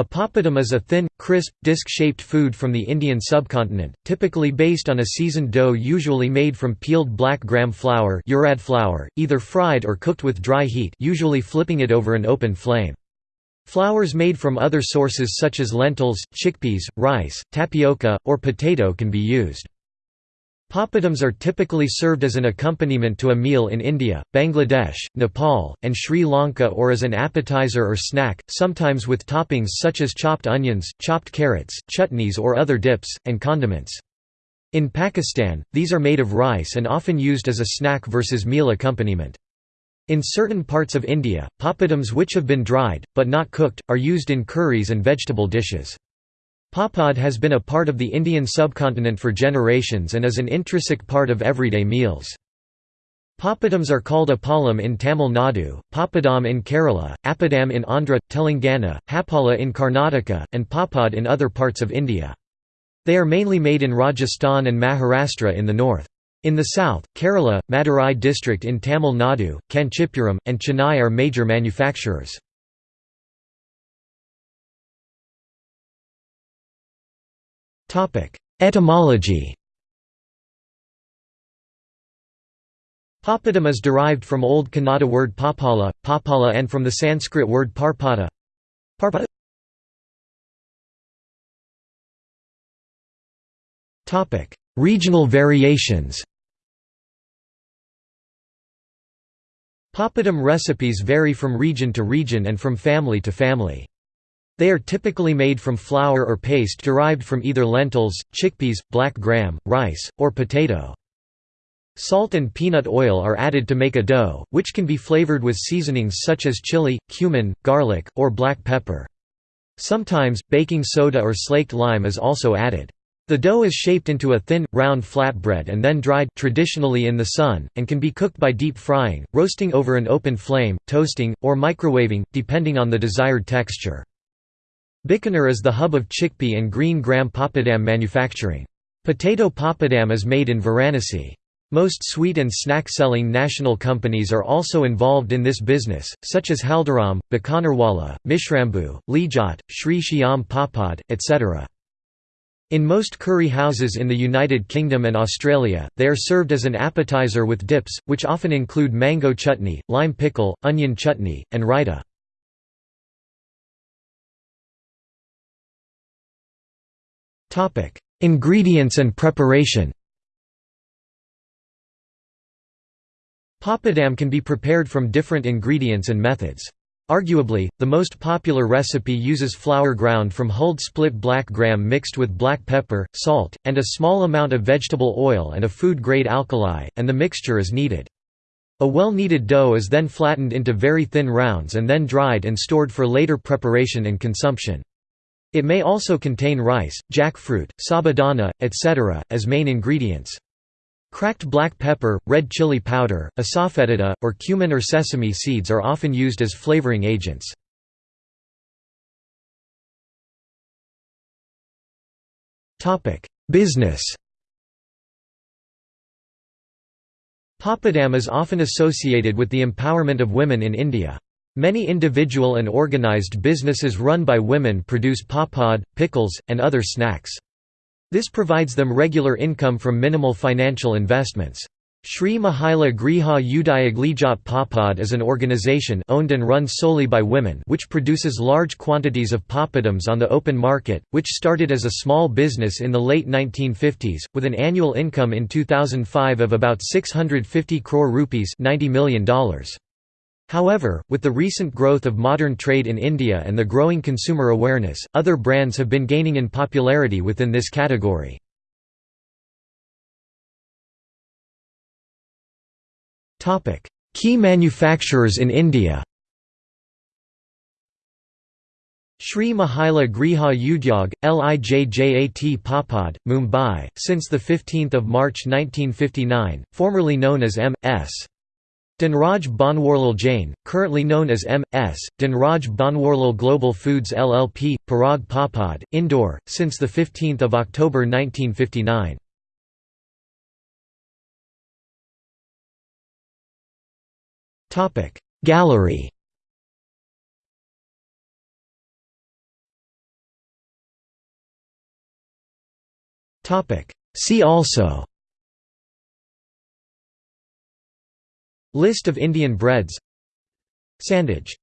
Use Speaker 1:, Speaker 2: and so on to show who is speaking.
Speaker 1: A papadum is a thin, crisp, disc-shaped food from the Indian subcontinent, typically based on a seasoned dough usually made from peeled black gram flour, flour either fried or cooked with dry heat usually flipping it over an open flame. Flours made from other sources such as lentils, chickpeas, rice, tapioca, or potato can be used. Papadums are typically served as an accompaniment to a meal in India, Bangladesh, Nepal, and Sri Lanka or as an appetizer or snack, sometimes with toppings such as chopped onions, chopped carrots, chutneys or other dips, and condiments. In Pakistan, these are made of rice and often used as a snack versus meal accompaniment. In certain parts of India, papadums which have been dried, but not cooked, are used in curries and vegetable dishes. Papad has been a part of the Indian subcontinent for generations and is an intrinsic part of everyday meals. Papadums are called appalam in Tamil Nadu, papadam in Kerala, appadam in Andhra, Telangana, hapala in Karnataka, and papad in other parts of India. They are mainly made in Rajasthan and Maharashtra in the north. In the south, Kerala, Madurai district in Tamil Nadu, Kanchipuram, and Chennai are major manufacturers. Etymology. Papadam is derived from Old Kannada word papala, papala and from the Sanskrit word parpada. Parpada. Regional variations. Papadum recipes vary from region to region and from family to family. They are typically made from flour or paste derived from either lentils, chickpeas, black gram, rice, or potato. Salt and peanut oil are added to make a dough, which can be flavored with seasonings such as chili, cumin, garlic, or black pepper. Sometimes, baking soda or slaked lime is also added. The dough is shaped into a thin, round flatbread and then dried traditionally in the sun, and can be cooked by deep frying, roasting over an open flame, toasting, or microwaving, depending on the desired texture. Bikaner is the hub of chickpea and green gram papadam manufacturing. Potato papadam is made in Varanasi. Most sweet and snack-selling national companies are also involved in this business, such as Haldiram, Bikanerwala, Mishrambu, Lijjat, Sri Shyam Papad, etc. In most curry houses in the United Kingdom and Australia, they are served as an appetizer with dips, which often include mango chutney, lime pickle, onion chutney, and raita. Topic: Ingredients and preparation. Papadam can be prepared from different ingredients and methods. Arguably, the most popular recipe uses flour ground from hulled split black gram mixed with black pepper, salt, and a small amount of vegetable oil and a food-grade alkali, and the mixture is kneaded. A well-kneaded dough is then flattened into very thin rounds and then dried and stored for later preparation and consumption. It may also contain rice, jackfruit, sabudana, etc., as main ingredients. Cracked black pepper, red chili powder, asafoetida, or cumin or sesame seeds are often used as flavoring agents. Business Papadam is often associated with the empowerment of women in India. Many individual and organized businesses run by women produce papad, pickles, and other snacks. This provides them regular income from minimal financial investments. Sri Mahila Griha Lijjat Papad is an organization owned and run solely by women which produces large quantities of papadums on the open market, which started as a small business in the late 1950s, with an annual income in 2005 of about 650 crore rupees $90 million. However, with the recent growth of modern trade in India and the growing consumer awareness, other brands have been gaining in popularity within this category. Key manufacturers in India Sri Mahila Griha Udyog, Lijjat Papad, Mumbai, since 15 March 1959, formerly known as M.S. Dinraj Banwarlal Jain, currently known as M.S., Dinraj Banwarlal Global Foods LLP, Parag Papad, Indore, since 15 October 1959. Gallery See also List of Indian breads. Sandwich